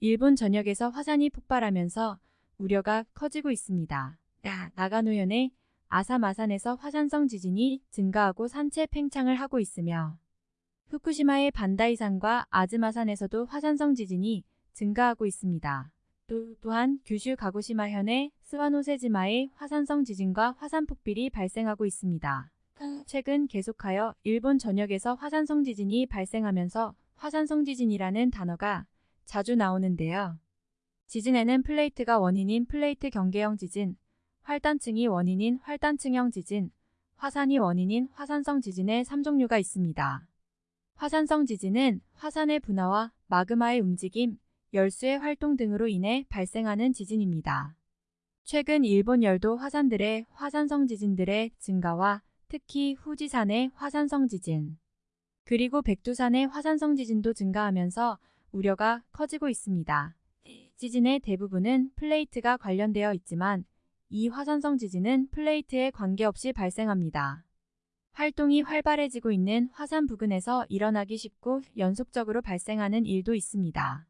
일본 전역에서 화산이 폭발하면서 우려가 커지고 있습니다. 나가노현의 아사마산에서 화산성 지진이 증가하고 산체 팽창을 하고 있으며 후쿠시마의 반다이산과 아즈마산에서도 화산성 지진이 증가하고 있습니다. 또, 또한 규슈 가고시마현의 스와노세지마의 화산성 지진과 화산 폭발이 발생하고 있습니다. 최근 계속하여 일본 전역에서 화산성 지진이 발생하면서 화산성 지진이라는 단어가 자주 나오는데요. 지진에는 플레이트가 원인인 플레이트 경계형 지진, 활단층이 원인인 활단층형 지진, 화산이 원인인 화산성 지진의 3종류가 있습니다. 화산성 지진은 화산의 분화와 마그마의 움직임, 열수의 활동 등으로 인해 발생하는 지진입니다. 최근 일본 열도 화산들의 화산성 지진들의 증가와 특히 후지산의 화산성 지진, 그리고 백두산의 화산성 지진도 증가하면서 우려가 커지고 있습니다. 지진의 대부분은 플레이트가 관련되어 있지만 이 화산성 지진은 플레이트에 관계없이 발생합니다. 활동이 활발해지고 있는 화산 부근에서 일어나기 쉽고 연속적으로 발생하는 일도 있습니다.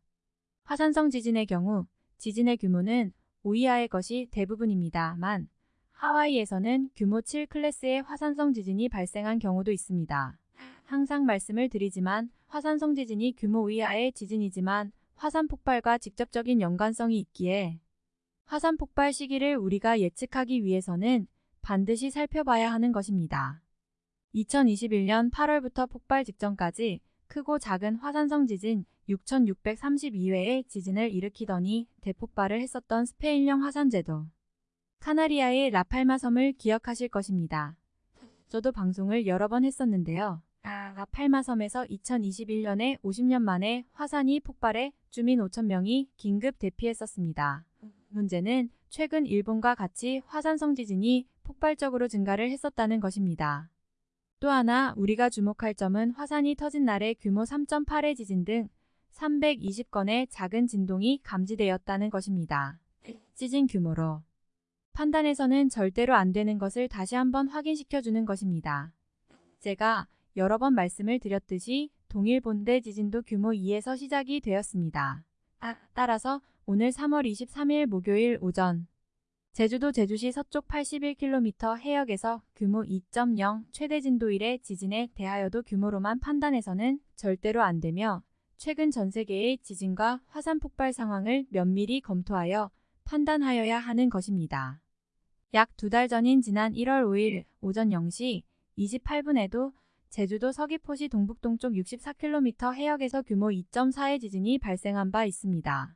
화산성 지진의 경우 지진의 규모는 5 이하의 것이 대부분입니다만 하와이에서는 규모 7 클래스의 화산성 지진이 발생한 경우도 있습니다. 항상 말씀을 드리지만 화산성 지진이 규모 5 이하의 지진이지만 화산 폭발과 직접적인 연관성이 있기에 화산 폭발 시기를 우리가 예측하기 위해서는 반드시 살펴봐야 하는 것입니다. 2021년 8월부터 폭발 직전까지 크고 작은 화산성 지진 6,632회의 지진을 일으키더니 대폭발을 했었던 스페인령 화산재도 카나리아의 라팔마 섬을 기억하실 것입니다. 저도 방송을 여러 번 했었는데요. 아, 라팔마 섬에서 2021년에 50년 만에 화산이 폭발해 주민 5천명이 긴급 대피했었습니다. 문제는 최근 일본과 같이 화산성 지진이 폭발적으로 증가를 했었다는 것입니다. 또 하나 우리가 주목할 점은 화산이 터진 날의 규모 3.8의 지진 등 320건의 작은 진동이 감지되었다는 것입니다. 지진 규모로 판단해서는 절대로 안 되는 것을 다시 한번 확인시켜주는 것입니다. 제가 여러 번 말씀을 드렸듯이 동일 본대 지진도 규모 2에서 시작이 되었습니다. 아, 따라서 오늘 3월 23일 목요일 오전 제주도 제주시 서쪽 81km 해역에서 규모 2.0 최대 진도 1의 지진에 대하여도 규모로만 판단해서는 절대로 안 되며 최근 전 세계의 지진과 화산 폭발 상황을 면밀히 검토하여 판단하여야 하는 것입니다. 약 두 달 전인 지난 1월 5일 오전 0시 28분에도 제주도 서귀포시 동북동쪽 64km 해역에서 규모 2.4의 지진이 발생한 바 있습니다.